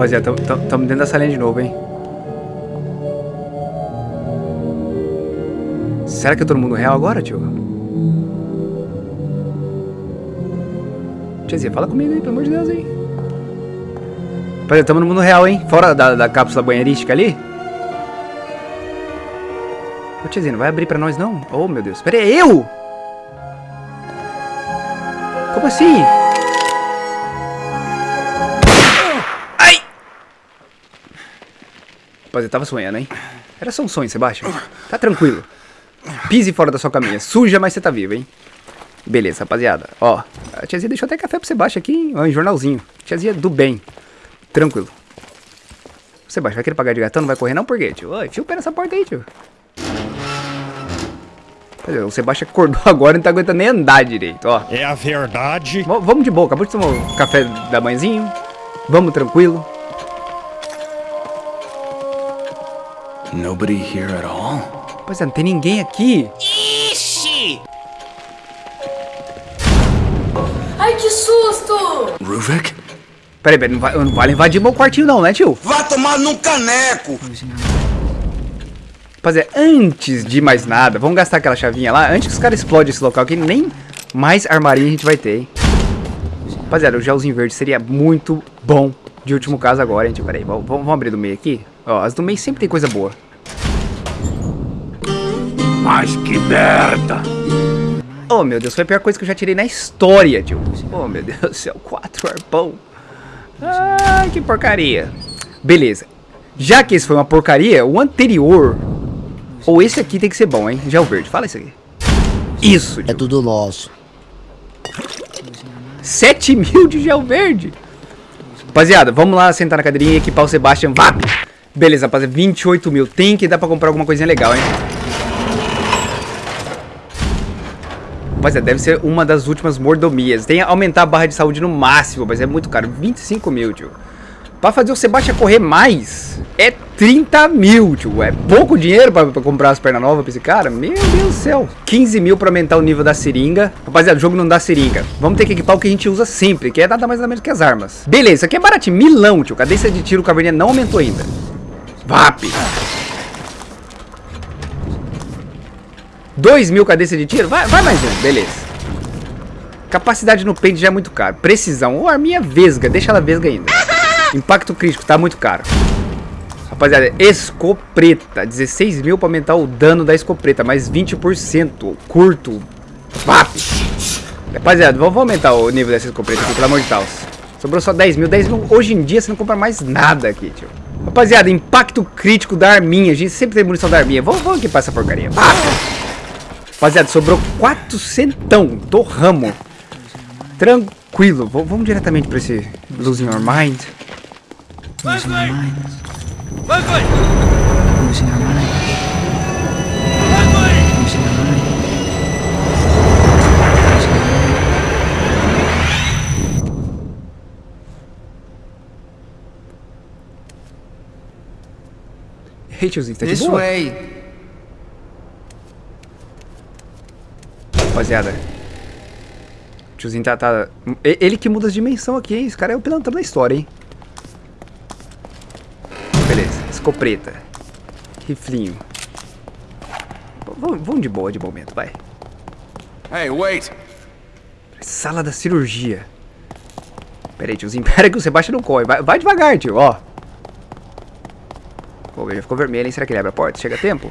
Rapaziada, estamos dentro da salinha de novo, hein? Será que é todo mundo real agora, tio? Tiazinha, fala comigo aí, pelo amor de Deus, hein? Rapaziada, estamos no mundo real, hein? Fora da, da cápsula banheirística ali. Ô, tiazinha, não vai abrir pra nós, não? Oh, meu Deus. Pera aí, eu? Como assim? Rapaziada, tava sonhando, hein? Era só um sonho, Sebastião. Tá tranquilo. Pise fora da sua caminha. Suja, mas você tá vivo, hein? Beleza, rapaziada. Ó, a tiazinha deixou até café pro Sebastião aqui, hein? Ó, em jornalzinho. Tiazinha do bem. Tranquilo. Sebastião, vai querer pagar de gatão? Não vai correr não? Por quê, tio? Oi, fio o pé nessa porta aí, tio. O Sebastião acordou agora e não tá aguentando nem andar direito, ó. É a verdade. V vamos de boa, acabou de tomar o café da manhãzinho. Vamos tranquilo. Nobody here at all? Pois é, não tem ninguém aqui. Ixi! Ai, que susto! Ruvik? Peraí, peraí, não, vai, não vale invadir meu quartinho não, né, tio? Vá tomar num caneco! Rapaziada, antes de mais nada, vamos gastar aquela chavinha lá, antes que os caras explodem esse local aqui, nem mais armarinha a gente vai ter, hein? Rapaziada, o gelzinho verde seria muito bom de último caso agora, hein? Peraí, vamos, vamos abrir do meio aqui. Ó, as do meio sempre tem coisa boa. Mas que merda! Oh, meu Deus, foi a pior coisa que eu já tirei na história, tio. Oh, meu Deus do céu, quatro arpão. Ai, que porcaria. Beleza. Já que esse foi uma porcaria, o anterior... Ou esse aqui tem que ser bom, hein? Gel verde, fala isso aqui. Isso, tio. É tudo nosso. 7 mil de gel verde. Rapaziada, vamos lá sentar na cadeirinha e equipar o Sebastian. Vá! Beleza, rapaziada, 28 mil. Tem que dar pra comprar alguma coisinha legal, hein? Rapaziada, deve ser uma das últimas mordomias. Tem que aumentar a barra de saúde no máximo, mas é muito caro. 25 mil, tio. Pra fazer o Sebastião correr mais, é 30 mil, tio. É pouco dinheiro pra, pra comprar as pernas novas pra esse cara? Meu Deus do céu. 15 mil pra aumentar o nível da seringa. Rapaziada, o jogo não dá seringa. Vamos ter que equipar o que a gente usa sempre, que é nada mais nada menos que as armas. Beleza, isso aqui é baratinho. Milão, tio. Cadência de tiro, caverninha não aumentou ainda. VAP. 2 mil cadência de tiro? Vai, vai mais um, beleza. Capacidade no pente já é muito caro. Precisão. Ou arminha vesga, deixa ela vesga ainda. Impacto crítico, tá muito caro. Rapaziada, escopeta. 16 mil pra aumentar o dano da escopeta. Mais 20%. Curto. VAP. Rapaziada, vamos aumentar o nível dessa escopeta aqui, pelo amor de Deus. Sobrou só 10 mil. 10 mil hoje em dia você não compra mais nada aqui, tio. Rapaziada, impacto crítico da arminha. A gente sempre tem munição da arminha. Vamos, vamos equipar essa porcaria. VAP. Rapaziada, sobrou 400 do ramo. Tranquilo. V vamos diretamente pra esse Losing Your Mind. Losing Your Mind. Losing our mind. Leslie! Losing our mind. Ei, tiozinho, tá de This boa? way. Rapaziada. O tiozinho tá, tá... Ele que muda as dimensões aqui, hein? Esse cara é o pilantrão da história, hein? Beleza. Escopeta. Riflinho. Vamos de boa de momento, vai. Hey, wait. Sala da cirurgia. Pera aí, tiozinho. Pera que o Sebastião não corre. Vai, vai devagar, tio, ó. Já ficou vermelho, hein? Será que ele abre a porta? Chega a tempo?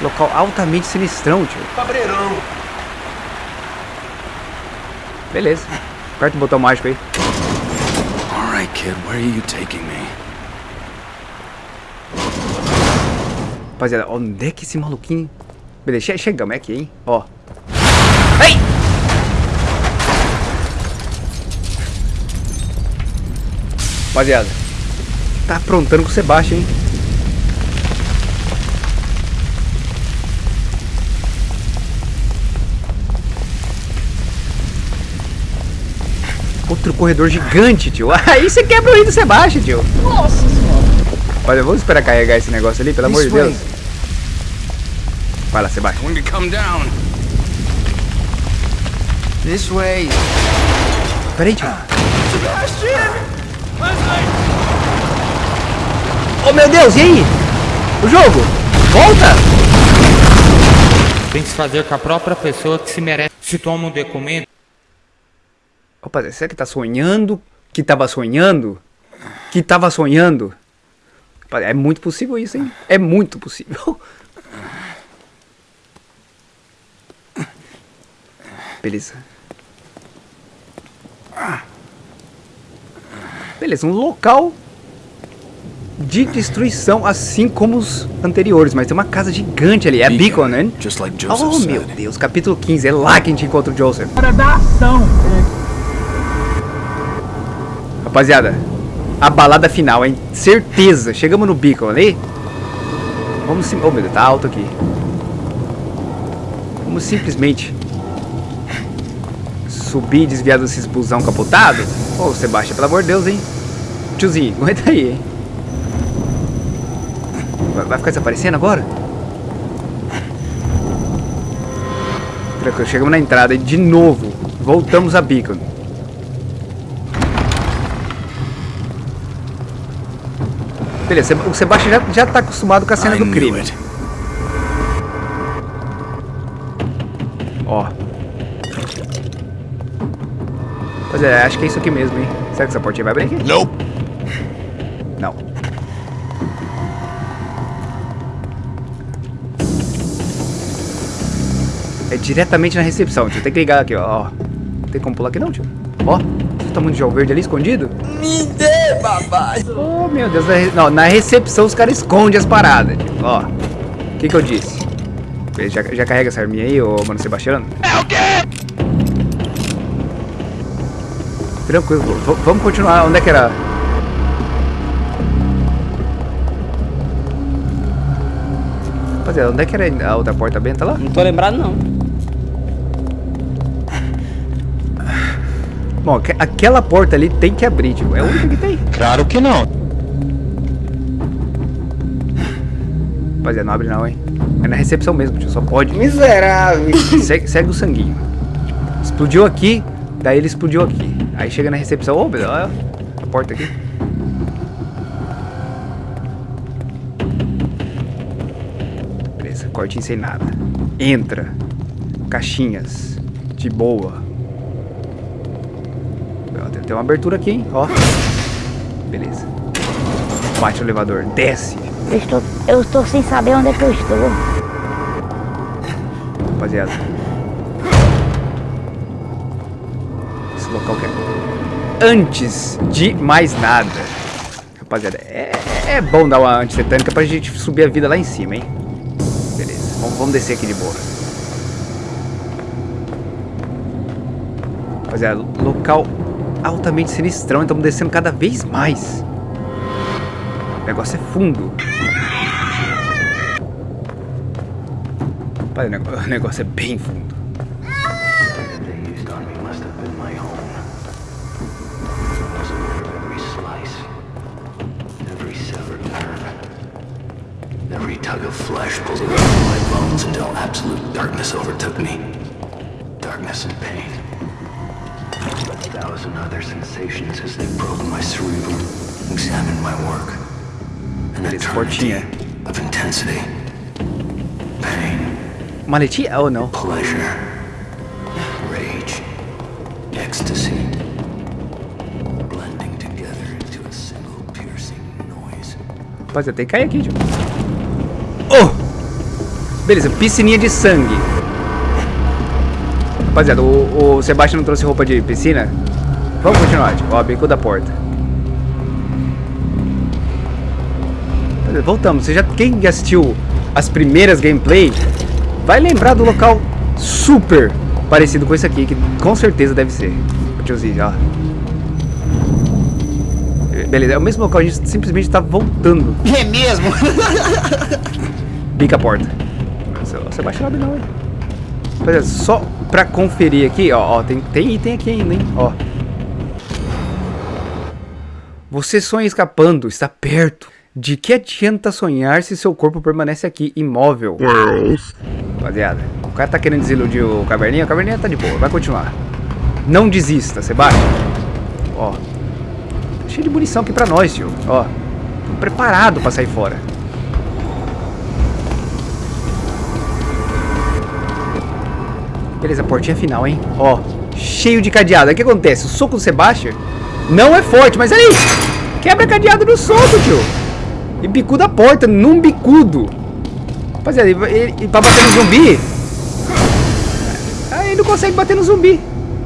Local altamente sinistrão, tio. Cabreirão. Beleza. Aperta o botão mágico aí. All right, kid, where are you taking me? Rapaziada, onde é que esse maluquinho... Beleza, che chegamos, é aqui, hein? Ó. Ei! Rapaziada. Tá aprontando com o Sebastião, hein? Outro corredor gigante, tio. Aí você quebra o rio do Sebastião, tio. Nossa senhora. Olha, vamos esperar carregar esse negócio ali, pelo amor de. Deus. Vai lá, Sebastião. This way. Peraí, tio. Oh, meu Deus, e aí? O jogo? Volta? Tem que se fazer com a própria pessoa que se merece. Se toma um documento, Opa, será que tá sonhando? Que tava sonhando? Que tava sonhando? É muito possível isso, hein? É muito possível. Beleza. Beleza, um local de destruição, assim como os anteriores. Mas tem uma casa gigante ali. É Beacon, né? Just like Joseph Oh, meu. Deus. Capítulo 15. É lá que a gente encontra o Joseph. Hora da ação. Rapaziada, a balada final, hein? Certeza. Chegamos no Beacon ali. Vamos sim... Oh, meu Deus, tá alto aqui. Vamos simplesmente... Subir e desviar desses busão capotado? Ô, Sebastião, pelo amor de Deus, hein? Tiozinho, aguenta aí, hein? Vai, ficar desaparecendo agora? Tranquilo, chegamos na entrada e de novo voltamos a Beacon. Beleza, o Sebastião já, já tá acostumado com a cena do crime. Ó. Pois é, acho que é isso aqui mesmo, hein? Será que essa portinha vai abrir aqui? Nope. Não. É diretamente na recepção, tio. Tem que ligar aqui, ó. Tem como pular aqui não, tio? Ó, o tamanho de gel verde ali escondido. Me dê, papai. Oh, meu Deus. Na, re- não, na recepção os caras escondem as paradas, tio. Ó. O que que eu disse? Já, já carrega essa arminha aí, ô mano Sebastiano? É o quê? Tranquilo, v- vamos continuar. Onde é que era? Rapaziada, onde é que era a outra porta benta lá? Não tô lembrado não. Bom, aque- aquela porta ali tem que abrir, tipo, é a única que tem. Claro que não. Rapaziada, não abre não, hein? É na recepção mesmo, tio, só pode. Miserável. Segue, segue o sanguinho. Explodiu aqui, daí ele explodiu aqui. Aí chega na recepção, ô, oh, olha a porta aqui. Beleza, cortinho sem nada. Entra. Caixinhas. De boa. Tem, uma abertura aqui, hein? Ó. Beleza. Bate no elevador. Desce. Eu estou, eu estou sem saber onde é que eu estou. rapaziada. Esse local que é. Antes de mais nada, rapaziada, é, é bom dar uma antitetânica pra gente subir a vida lá em cima, hein? Beleza, vamos, vamos descer aqui de boa. Rapaziada, local altamente sinistrão, estamos descendo cada vez mais. O negócio é fundo. Rapaz, o negócio é bem fundo. darkness overtook me. Darkness and pain. A thousand other sensations as they probed my cerebrum, examined my work. An Beleza, eternity of intensity, pain, Maletinha ou oh não? pleasure, rage, ecstasy, blending together into a single piercing noise. Rapaziada, tem que cair aqui. Oh! Beleza, piscininha de sangue. Rapaziada, o, o Sebastião não trouxe roupa de piscina? Vamos continuar, tio. Ó, bico da porta. Voltamos. Você já, quem assistiu as primeiras gameplay vai lembrar do local super parecido com esse aqui, que com certeza deve ser. O tiozinho, ó. Beleza, é o mesmo local, a gente simplesmente tá voltando. É mesmo? Bica a porta. Nossa, Você baixa abre não, hein? Rapaziada, só pra conferir aqui, ó, ó, tem, tem item aqui ainda, hein? Ó. Você sonha escapando, está perto. De que adianta sonhar se seu corpo permanece aqui, imóvel? Rapaziada, o cara tá querendo desiludir o caverninha, o caverninha tá de boa, vai continuar. Não desista, Sebastião. Ó. Tá cheio de munição aqui pra nós, tio. Ó. Tô preparado pra sair fora. Beleza, portinha final, hein? Ó. Cheio de cadeado. Aí o que acontece? O soco do Sebastião não é forte, mas aí. Quebra cadeado no soco, tio. E bicuda a porta, num bicudo. Rapaziada, ele, ele, ele, pra bater no zumbi. Aí não consegue bater no zumbi.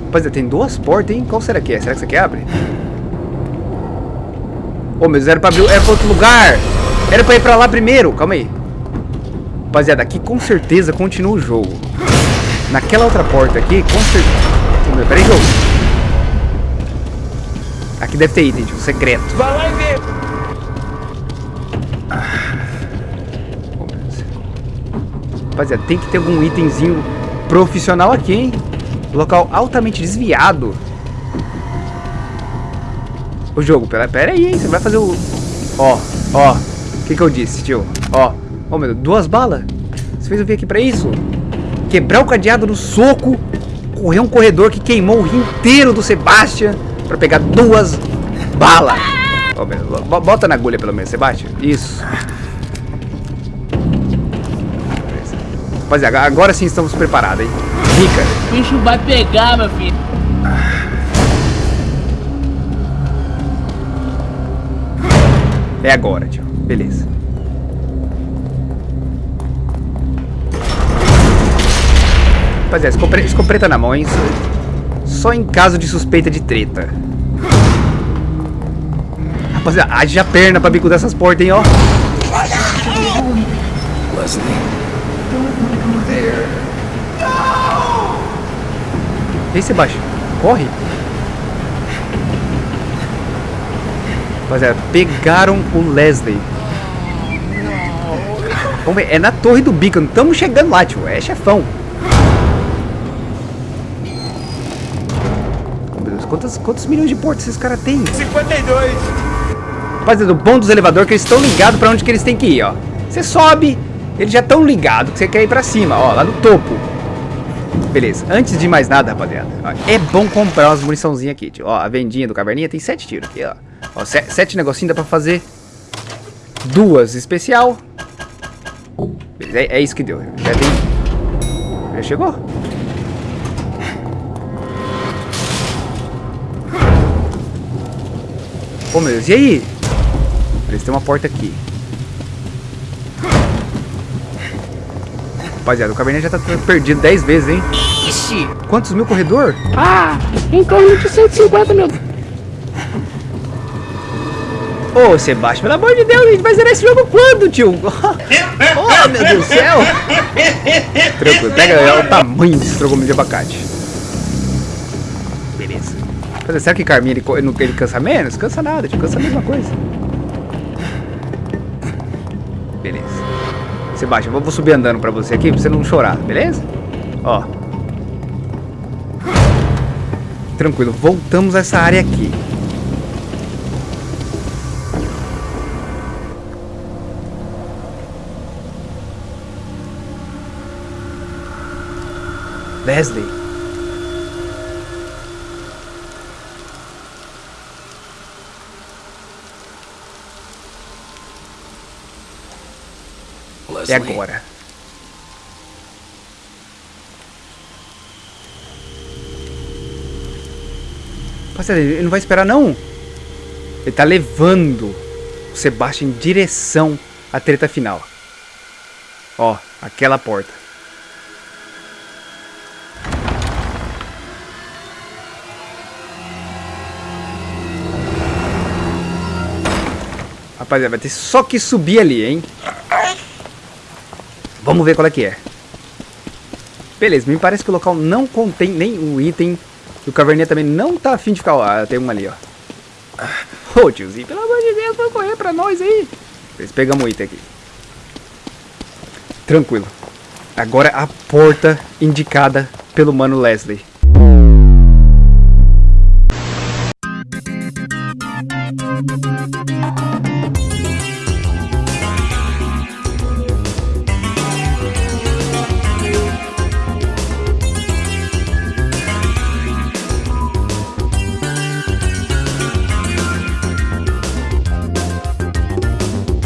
Rapaziada, tem duas portas, hein? Qual será que é? Será que isso aqui abre? Ô, oh, meu, era pra abrir. Era pra outro lugar. Era pra ir pra lá primeiro. Calma aí. Rapaziada, aqui com certeza continua o jogo. Naquela outra porta aqui, com certeza. Oh, meu, peraí, jogo. Aqui deve ter item, tipo, secreto. Vai lá e vê. Rapaziada, tem que ter algum itemzinho profissional aqui, hein? Local altamente desviado. O jogo, pera, pera aí, hein? Você vai fazer o... Ó, ó. O que que eu disse, tio? Ó. Ó, meu, duas balas. Você fez eu vir aqui pra isso? Quebrar o cadeado no soco. Correr um corredor que queimou o rio inteiro do Sebastian. Pra pegar duas balas. Bota na agulha pelo menos, Sebastian. Isso. Rapaziada, agora sim estamos preparados, hein? Rica. O bicho vai pegar, meu filho. É agora, tio. Beleza. Rapaziada, escopre escopeta na mão, hein? Só em caso de suspeita de treta. Rapaziada, haja perna pra bico dessas portas, hein, ó. E aí, Sebastião? Corre. Rapaziada, pegaram o Leslie. Vamos ver, é na torre do Beacon. Estamos chegando lá, tio. É chefão. Quantos, quantos milhões de portas esses caras têm? 52. Rapaziada, o bom dos elevadores é que eles estão ligados pra onde que eles têm que ir, ó. Você sobe, eles já estão ligados que você quer ir pra cima, ó, lá no topo. Beleza, antes de mais nada, rapaziada, ó, é bom comprar umas muniçãozinhas aqui, tio. Ó, a vendinha do Caverninha tem sete tiros aqui, ó. ó sete, sete negocinhos dá pra fazer duas especial. Beleza, é, é isso que deu. Já tem... Já chegou? Ô, meu Deus, e aí? Beleza, tem uma porta aqui. Rapaziada, o Caverninha já tá perdido 10 vezes, hein? Ixi. Quantos mil corredor? Ah, em torno de 150 mil. Ô, Sebastião, pelo amor de Deus, a gente vai zerar esse jogo quando, tio? oh, meu Deus do céu. Tranquilo, pega o tamanho desse trogomil de abacate. Beleza. Mas será que Carminha ele, ele, ele cansa menos? Cansa nada, tio, cansa a mesma coisa. Beleza. Sebastião, eu vou subir andando pra você aqui, pra você não chorar, beleza? Ó. Tranquilo, voltamos a essa área aqui. Leslie. É agora. Rapaziada, ele não vai esperar não. Ele tá levando o Sebastian em direção à treta final. Ó, aquela porta. Rapaziada, vai ter só que subir ali, hein? Vamos ver qual é que é. Beleza, me parece que o local não contém nenhum item. E o Caverninha também não tá afim de ficar... Ah, tem um ali, ó. Ô, oh, tiozinho, pelo amor de Deus, vai correr pra nós aí. Beleza, pegamos o item aqui. Tranquilo. Agora a porta indicada pelo mano Leslie.